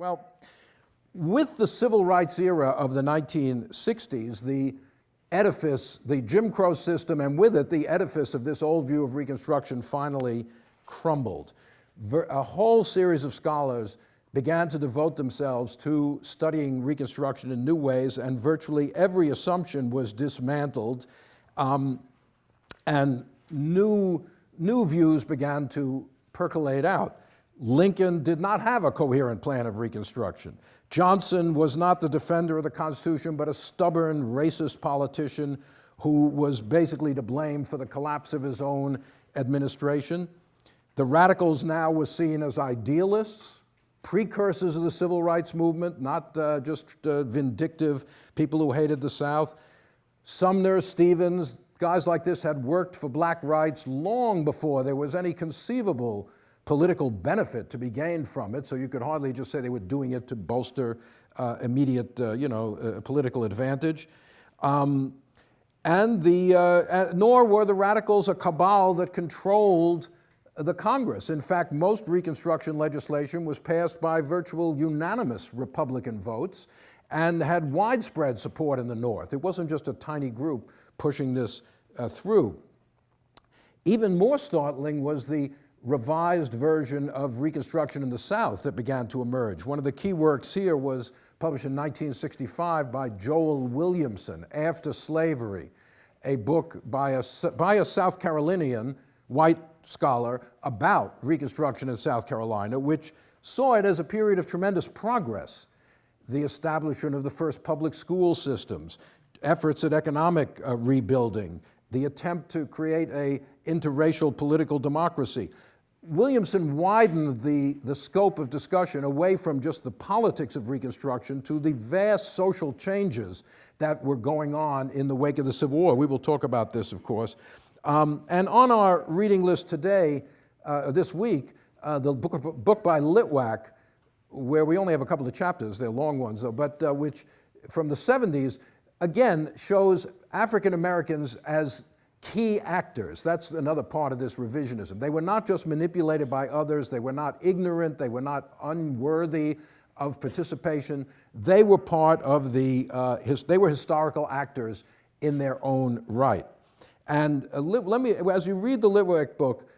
Well, with the civil rights era of the 1960s, the edifice, the Jim Crow system, and with it, the edifice of this old view of Reconstruction finally crumbled. A whole series of scholars began to devote themselves to studying Reconstruction in new ways, and virtually every assumption was dismantled, um, and new, new views began to percolate out. Lincoln did not have a coherent plan of Reconstruction. Johnson was not the defender of the Constitution, but a stubborn, racist politician who was basically to blame for the collapse of his own administration. The radicals now were seen as idealists, precursors of the civil rights movement, not uh, just uh, vindictive people who hated the South. Sumner, Stevens, guys like this had worked for black rights long before there was any conceivable political benefit to be gained from it, so you could hardly just say they were doing it to bolster uh, immediate, uh, you know, uh, political advantage. Um, and the, uh, nor were the radicals a cabal that controlled the Congress. In fact, most Reconstruction legislation was passed by virtual unanimous Republican votes and had widespread support in the North. It wasn't just a tiny group pushing this uh, through. Even more startling was the revised version of Reconstruction in the South that began to emerge. One of the key works here was published in 1965 by Joel Williamson, After Slavery, a book by a, by a South Carolinian white scholar about Reconstruction in South Carolina, which saw it as a period of tremendous progress. The establishment of the first public school systems, efforts at economic uh, rebuilding, the attempt to create a interracial political democracy. Williamson widened the, the scope of discussion away from just the politics of Reconstruction to the vast social changes that were going on in the wake of the Civil War. We will talk about this, of course. Um, and on our reading list today, uh, this week, uh, the book, book by Litwack, where we only have a couple of chapters, they're long ones though, but uh, which from the 70s, again, shows African Americans as key actors. That's another part of this revisionism. They were not just manipulated by others, they were not ignorant, they were not unworthy of participation. They were part of the, uh, his, they were historical actors in their own right. And uh, let me, as you read the Litwack book,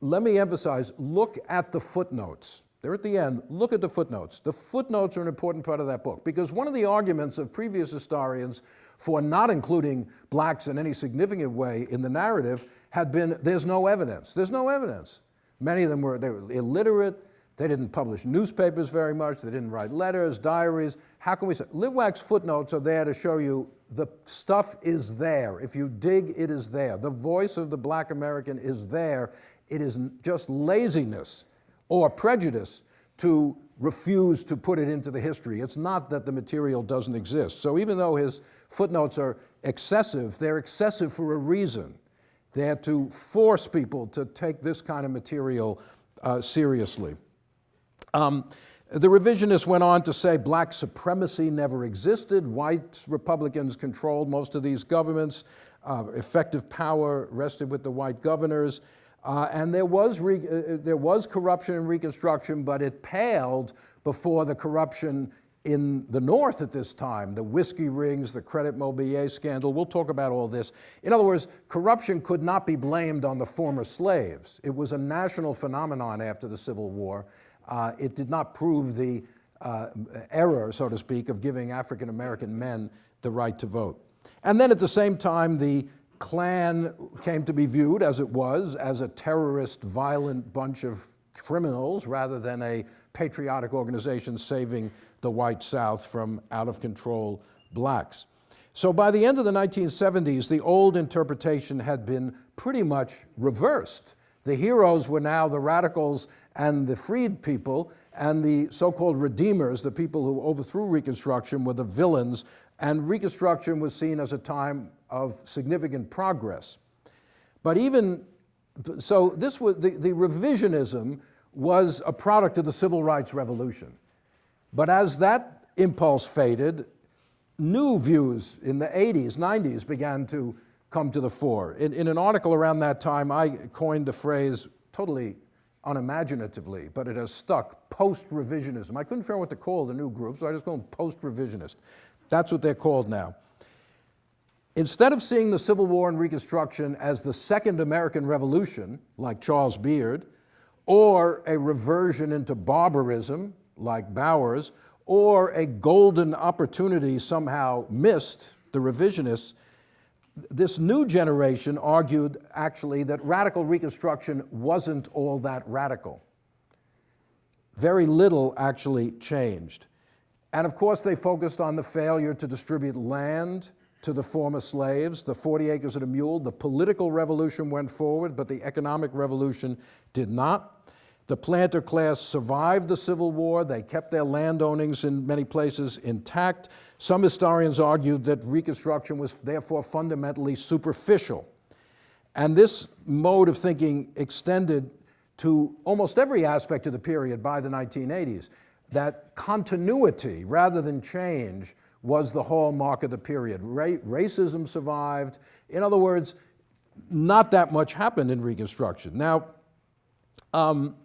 let me emphasize, look at the footnotes. They're at the end, look at the footnotes. The footnotes are an important part of that book because one of the arguments of previous historians for not including blacks in any significant way in the narrative had been there's no evidence. There's no evidence. Many of them were, they were illiterate, they didn't publish newspapers very much, they didn't write letters, diaries. How can we say? Litwack's footnotes are there to show you the stuff is there. If you dig, it is there. The voice of the black American is there. It is just laziness or prejudice to refuse to put it into the history. It's not that the material doesn't exist. So even though his footnotes are excessive, they're excessive for a reason. They're to force people to take this kind of material uh, seriously. Um, the revisionists went on to say black supremacy never existed. White Republicans controlled most of these governments. Uh, effective power rested with the white governors. Uh, and there was, uh, uh, there was corruption in Reconstruction, but it paled before the corruption in the North at this time, the whiskey rings, the Credit Mobilier scandal. We'll talk about all this. In other words, corruption could not be blamed on the former slaves. It was a national phenomenon after the Civil War. Uh, it did not prove the uh, error, so to speak, of giving African American men the right to vote. And then at the same time, the Klan came to be viewed, as it was, as a terrorist, violent bunch of criminals rather than a patriotic organization saving the white South from out-of-control blacks. So by the end of the 1970s, the old interpretation had been pretty much reversed. The heroes were now the radicals and the freed people, and the so-called redeemers, the people who overthrew Reconstruction, were the villains, and Reconstruction was seen as a time of significant progress. But even, so this was, the, the revisionism was a product of the Civil Rights Revolution. But as that impulse faded, new views in the 80s, 90s began to come to the fore. In, in, an article around that time, I coined the phrase, totally unimaginatively, but it has stuck, post-revisionism. I couldn't figure out what to call the new group, so I just call them post-revisionist. That's what they're called now. Instead of seeing the Civil War and Reconstruction as the Second American Revolution, like Charles Beard, or a reversion into barbarism, like Bowers, or a golden opportunity somehow missed, the revisionists, this new generation argued actually that radical reconstruction wasn't all that radical. Very little actually changed. And of course, they focused on the failure to distribute land to the former slaves, the 40 acres and a mule. The political revolution went forward, but the economic revolution did not. The planter class survived the Civil War. They kept their land ownings in many places intact. Some historians argued that Reconstruction was therefore fundamentally superficial. And this mode of thinking extended to almost every aspect of the period by the 1980s, that continuity rather than change was the hallmark of the period. Ra racism survived. In other words, not that much happened in Reconstruction. Now, um,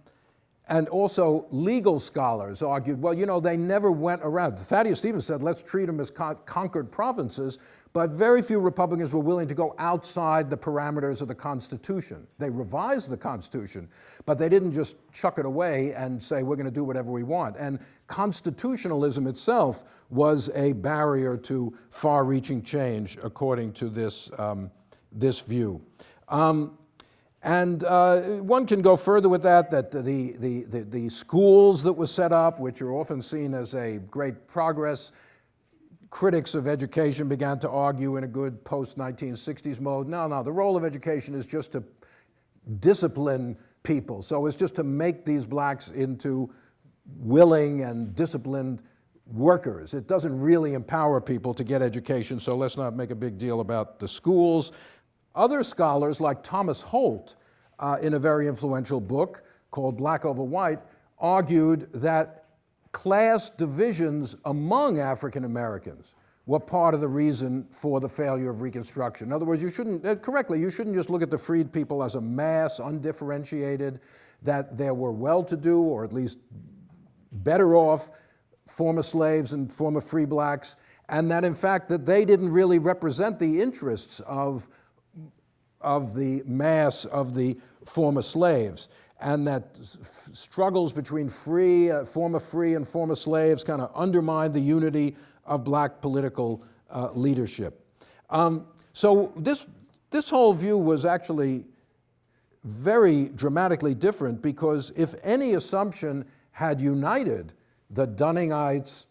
and also legal scholars argued, well, you know, they never went around. Thaddeus Stevens said, let's treat them as con conquered provinces, but very few Republicans were willing to go outside the parameters of the Constitution. They revised the Constitution, but they didn't just chuck it away and say, we're going to do whatever we want. And constitutionalism itself was a barrier to far-reaching change, according to this, um, this view. Um, and uh, one can go further with that, that the, the, the, the, schools that were set up, which are often seen as a great progress, critics of education began to argue in a good post-1960s mode, no, no, the role of education is just to discipline people. So it's just to make these blacks into willing and disciplined workers. It doesn't really empower people to get education, so let's not make a big deal about the schools. Other scholars, like Thomas Holt, uh, in a very influential book called Black Over White, argued that class divisions among African Americans were part of the reason for the failure of Reconstruction. In other words, you shouldn't, uh, correctly, you shouldn't just look at the freed people as a mass, undifferentiated, that there were well-to-do, or at least better off, former slaves and former free blacks, and that in fact that they didn't really represent the interests of of the mass of the former slaves and that struggles between free, uh, former free and former slaves kind of undermined the unity of black political uh, leadership. Um, so this, this whole view was actually very dramatically different because if any assumption had united the Dunningites,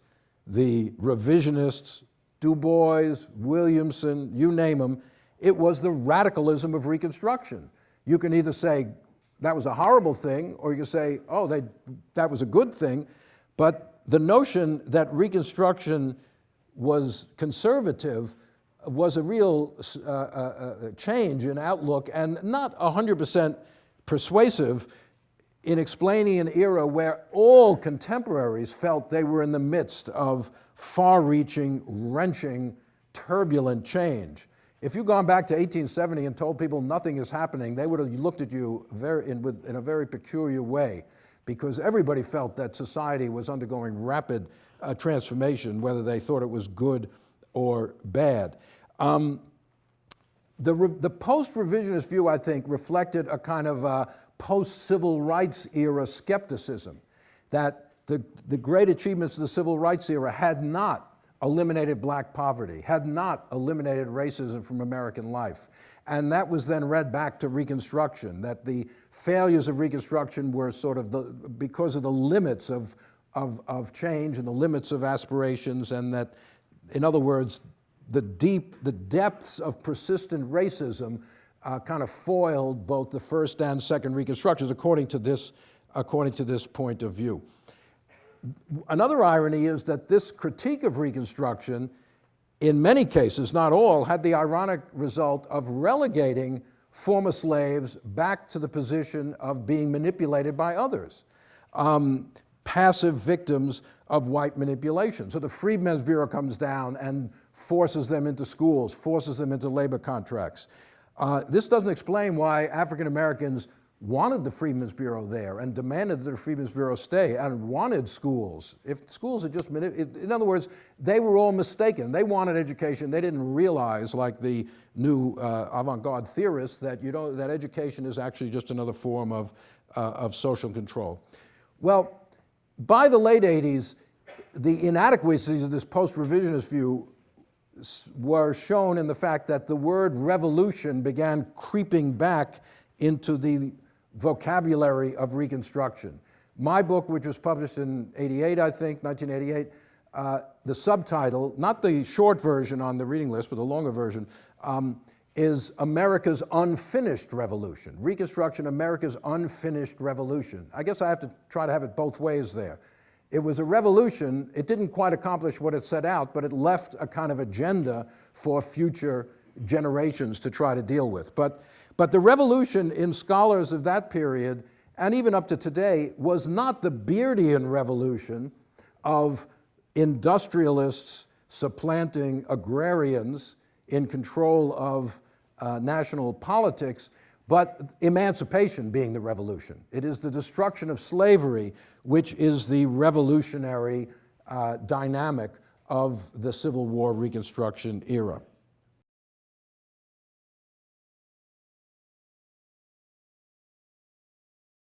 the revisionists, Du Bois, Williamson, you name them, it was the radicalism of Reconstruction. You can either say that was a horrible thing, or you can say, oh, they, that was a good thing. But the notion that Reconstruction was conservative was a real uh, uh, uh change in outlook and not 100% persuasive in explaining an era where all contemporaries felt they were in the midst of far-reaching, wrenching, turbulent change. If you'd gone back to 1870 and told people nothing is happening, they would have looked at you very, in, with, in a very peculiar way because everybody felt that society was undergoing rapid uh, transformation, whether they thought it was good or bad. Um, the, the post-revisionist view, I think, reflected a kind of uh, post-civil rights era skepticism that the, the great achievements of the civil rights era had not eliminated black poverty, had not eliminated racism from American life. And that was then read back to Reconstruction, that the failures of Reconstruction were sort of the, because of the limits of, of, of change and the limits of aspirations, and that, in other words, the deep, the depths of persistent racism uh, kind of foiled both the first and second Reconstructions, according to this, according to this point of view. Another irony is that this critique of Reconstruction, in many cases, not all, had the ironic result of relegating former slaves back to the position of being manipulated by others, um, passive victims of white manipulation. So the Freedmen's Bureau comes down and forces them into schools, forces them into labor contracts. Uh, this doesn't explain why African Americans wanted the Freedmen's Bureau there and demanded that the Freedmen's Bureau stay and wanted schools. If schools had just been, in other words, they were all mistaken. They wanted education. They didn't realize, like the new uh, avant-garde theorists, that, you know, that education is actually just another form of, uh, of social control. Well, by the late 80s, the inadequacies of this post-revisionist view were shown in the fact that the word revolution began creeping back into the vocabulary of Reconstruction. My book, which was published in 88, I think, 1988, uh, the subtitle, not the short version on the reading list, but the longer version, um, is America's Unfinished Revolution. Reconstruction, America's Unfinished Revolution. I guess I have to try to have it both ways there. It was a revolution. It didn't quite accomplish what it set out, but it left a kind of agenda for future generations to try to deal with. But but the revolution in scholars of that period, and even up to today, was not the Beardian revolution of industrialists supplanting agrarians in control of uh, national politics, but emancipation being the revolution. It is the destruction of slavery which is the revolutionary uh, dynamic of the Civil War Reconstruction era.